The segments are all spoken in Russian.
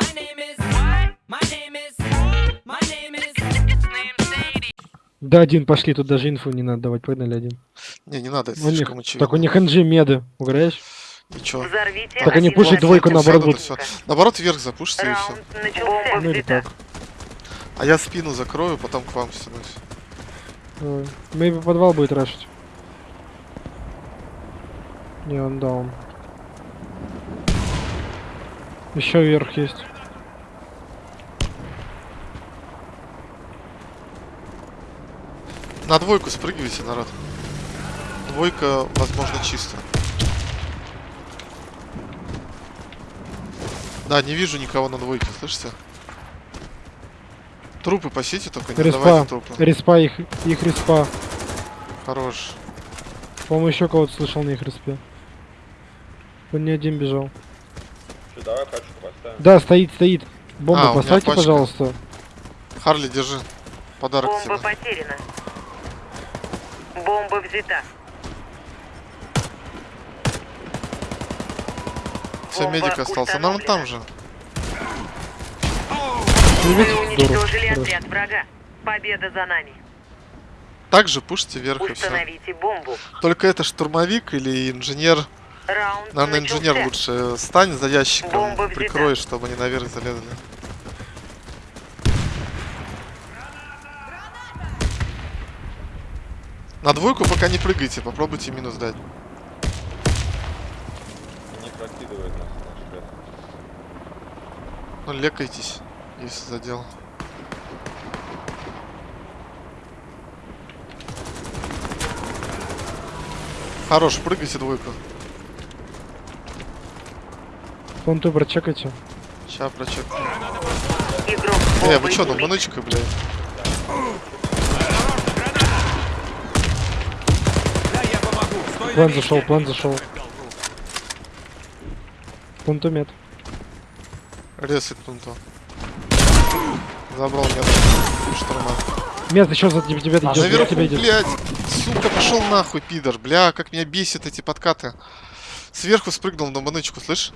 My name is. What? My name is. My name is. Да, один, пошли, тут даже инфу не надо давать, погнали один. Не, не надо, это У них, слишком очевидно. так у них NG меды, угораешь? Ничего. Взорвите Так они пушат двойку, наоборот, будут. всё. Наоборот, вверх запушите и все. Ну или так. А я спину закрою, потом к вам стянусь. Maybe подвал будет рашить. Не, он даун. Еще вверх есть. На двойку спрыгивайте, народ. Двойка, возможно, чисто. Да, не вижу никого на двойке, слышите? Трупы пасите только, не Респа. давайте трупы. Респа их, их респа. Хорош. По-моему, еще кого-то слышал на их респе. Он не один бежал. Что, давай пачку поставим. Да, стоит, стоит. Бомбу А, поставьте, пожалуйста. Харли, держи. Подарок Бомба тебе. потеряна. Бомба взята. Все, бомба медик остался. Нам установлена. там же. Ну, Вы здорово. уничтожили Хорошо. отряд врага. Победа за нами. Также пушите вверх и все. Бомбу. Только это штурмовик или инженер. Раунд Наверное, начался. инженер лучше стань за ящиком, прикрой, чтобы они наверх залезли. На двойку пока не прыгайте, попробуйте минус дать. Не прокидывает нас наш ребят. Ну, лекайтесь, если задел. Хорош, прыгайте двойку. Фонту прочекайте. Ща прочек. Игрок Э, вы чё, ну убит. маночкой, блядь? План зашел, план зашел. Мед. Ресет пункту. Забрал меня штурма. Мед, еще за тебя, идет, за Наверху, тебя идет. блядь, сука, пошел нахуй, пидор. Бля, как меня бесит эти подкаты. Сверху спрыгнул на манычку, слышь?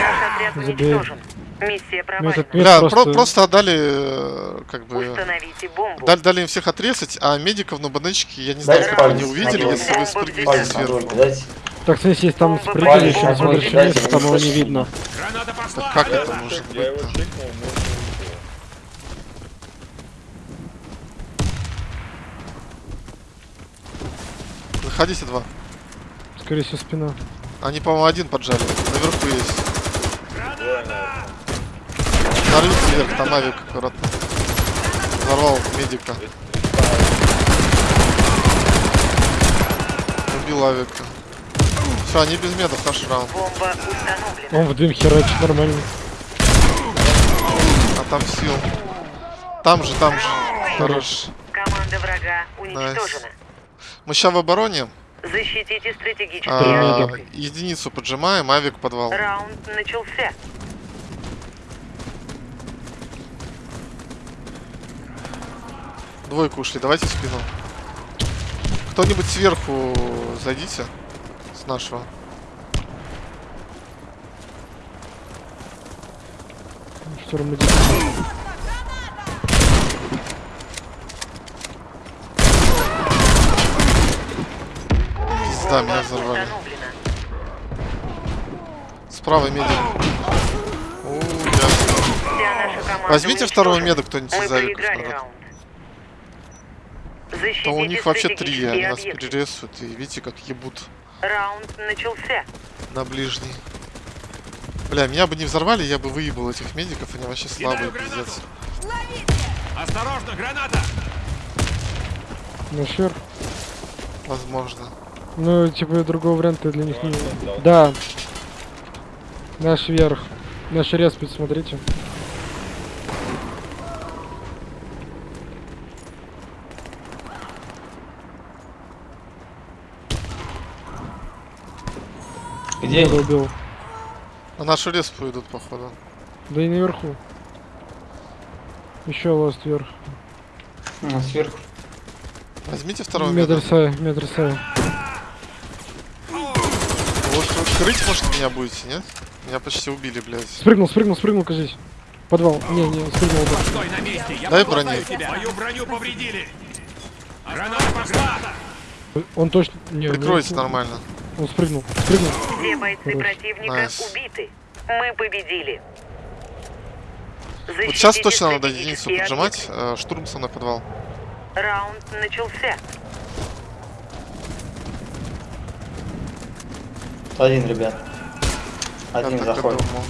Наш отряд Забей. уничтожен. Миссия провалена. мед Бля, про- просто... просто отдали, э, как бы... Установите бомбу. Дали, дали им всех отрезать, а медиков на баночке, я не знаю, Дайте как не увидели, если вы на сверху. Так, смотрите, если там палец еще смотришь вниз, там его не видно. Так как Я это может не увидел. Заходите два. Скорее всего, спина. Они, по-моему, один поджали. Наверху есть. Нарвите вверх, там авик аккуратно. Взорвал медика. Убил авика. Все, они без медов, наш раунд. Бомба установлена. Он в дым херачит нормально. А там сил. Там же, там же. Хорош. Команда врага уничтожена. Мы сейчас в обороне. Защитите стратегические А, единицу поджимаем, авик подвал. Раунд начался. Двойку ушли, давайте в спину. Кто-нибудь сверху зайдите. С нашего. Штурм идет. Пизда, меня взорвали. Справа медик. Ясно. Команда Возьмите второго меда кто-нибудь из авиков, Защитите у них вообще три, они нас перерезают. И видите, как ебут Раунд начался. на ближний. Бля, меня бы не взорвали, я бы выебал этих медиков, они вообще слабые, пиздец. Осторожно, граната! На шир. Возможно. Ну, типа, другого варианта для них не... Да. Наш вверх. Наш респит, смотрите. Где они? убил. На нашу респу идут, походу. Да и наверху. Еще ласт вверх. А, сверху. Возьмите второго меда. Метр сая, метр сая. Вот крыть, может, меня будете, нет? Меня почти убили, блядь. Спрыгнул, спрыгнул, спрыгнул, кажись. Подвал. Не, не, спрыгнул. да. Стой на месте, я Дай брони. тебя. Мою броню повредили. Граната пошла. Он точно... Не, Прикройте не- нормально. Он спрыгнул, спрыгнул. Все бойцы Хорош. противника Nice. убиты. Мы победили. Вот сейчас Защитите точно надо единицу поджимать. э, Штурм со мной в подвал. объекты. Раунд начался. Один, ребят. Я Один и заходит. думал.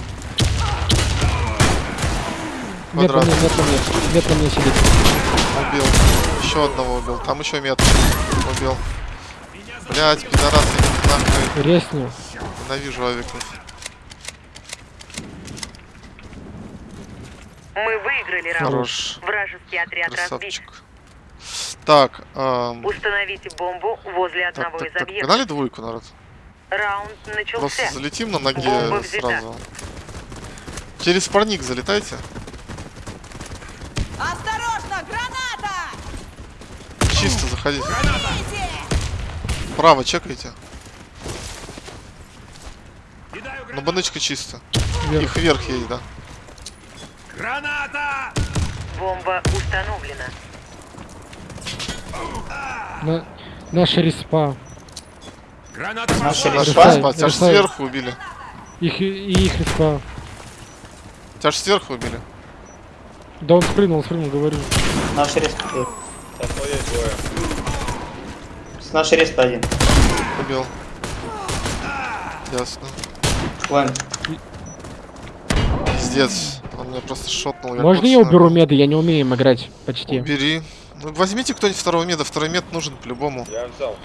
Мед на Квадрат. мне, мед на мне. Мед на мне сидит. Убил. Еще одного убил. Там еще мет. Убил. Блять, пидорасы, нахуй. Резни. Ненавижу авиков. Мы выиграли раунд. Хорош. Вражеский отряд разбит. Красавчик. Так, эм, Установите бомбу возле так, одного так, из так, объектов. погнали двойку, народ. Раунд начался. Просто залетим на ноге Бомба сразу. Через парник залетайте. Осторожно, граната! Чисто заходите. Право чекайте. Кидаю Ну, гранату. баночка чисто. Вверх. Их вверх есть, да. Граната! Бомба установлена. На... Наша респа. Граната Наши пошла. респа. Решай, Спа, тебя ж решай. сверху убили. Их, и их респа. Тебя ж сверху убили. Да он спрыгнул, спрыгнул, говорю. Наш двое. С нашей респ один. Убил. Ясно. Лэн. Пиздец. Он меня просто шотнул. Можно я уберу меды? Я не умею им играть почти. Убери. Ну, возьмите кто-нибудь второго меда. Второй мед нужен по-любому. Я взял.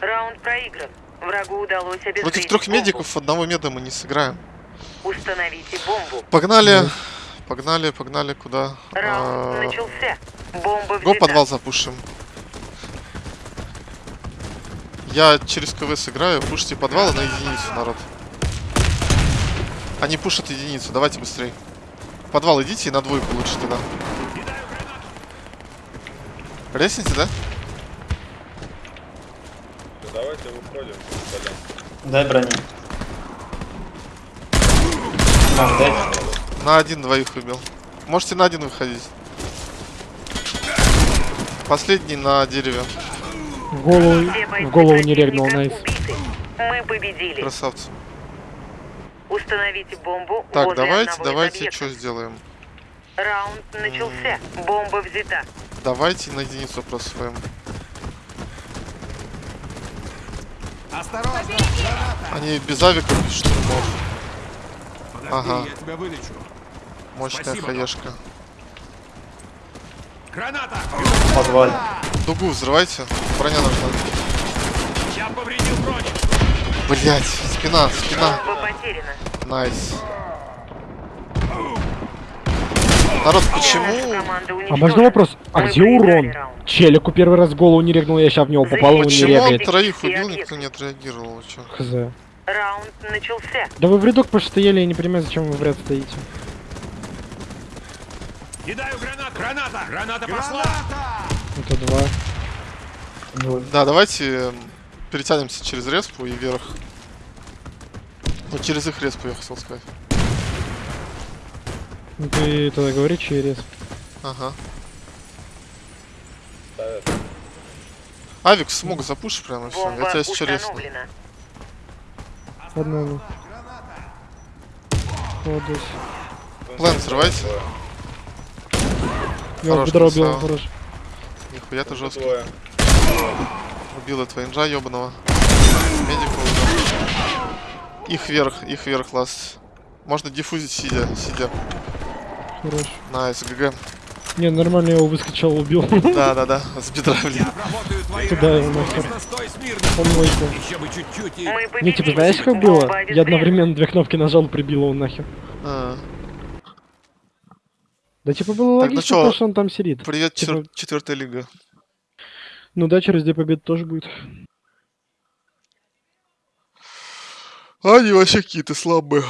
Раунд проигран. Врагу удалось обезвредить Против трех бомбу. медиков одного меда мы не сыграем. Установите бомбу. Погнали. Погнали, погнали. Куда? Раунд А, начался. Бомба Го подвал запушим. Я через КВ сыграю, пушите подвал на единицу, народ. Они пушат единицу, давайте быстрее. В подвал идите и на двойку лучше тогда. Лестница, да? Ну, давайте выходим. Дай брони. Мам, дай. На один двоих убил. Можете на один выходить. Последний на дереве. В голову, в голову не регнул, найс. Мы победили. Красавцы. Установите бомбу Так, давайте, давайте, что сделаем? Раунд начался. Бомба взята. Давайте на единицу просвоим. Осторожно! Они без авиков, без штурмов. Подожди, Ага. я тебя вылечу. Мощная Спасибо, хаешка. Граната! В подвале. Дугу взрывайте. Броня нужна. Я повредил броню. Блять, спина, спина. Nice. Народ, почему? А можно вопрос? А где урон? Челику первый раз в голову не регнул, я сейчас в него попал, он не Почему он регает. троих Все убил, никто не отреагировал? Чё? Хз. Раунд начался. Да вы в рядок постояли, я не понимаю, зачем вы в ряд стоите. Кидаю гранату. Граната! Граната пошла! Это два. Двое. Да, давайте перетянемся через респу и вверх. Ну, через их респу я хотел сказать. Ну ты тогда говори через. Ага. Авик смог запушить прямо все. Бомба Я тебя сейчас установлена. Одного. Вот здесь. План взрывайте. Я хорош. Нихуя ты жесткий. Двое. Убил этого инжа ебаного. Медика убил. Их вверх, их вверх, last. Можно диффузить сидя, сидя. Хорош. Nice, GG. Не, нормально я его выскочил, убил. Да, да, да, с бедра, блин. Куда его нахер? Просто стой смирно. Помойку. Еще бы чуть-чуть и... Мы победили. Не, типа, знаешь, как было? Я одновременно две кнопки нажал, прибил его нахер. А, Да типа было Так, ну логично, чё, то, что он там сидит. Привет, Типа- четвертая лига. Ну да, через две победы тоже будет. Они вообще какие-то слабые.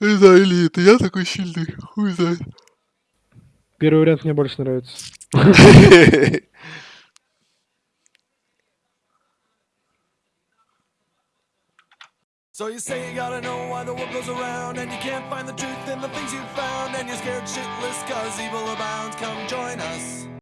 Не знаю, или это я такой сильный, хуй знает. Первый вариант мне больше нравится. So you say you gotta know why the world goes around And you can't find the truth in the things you found And you're scared shitless cause evil abounds. Come join us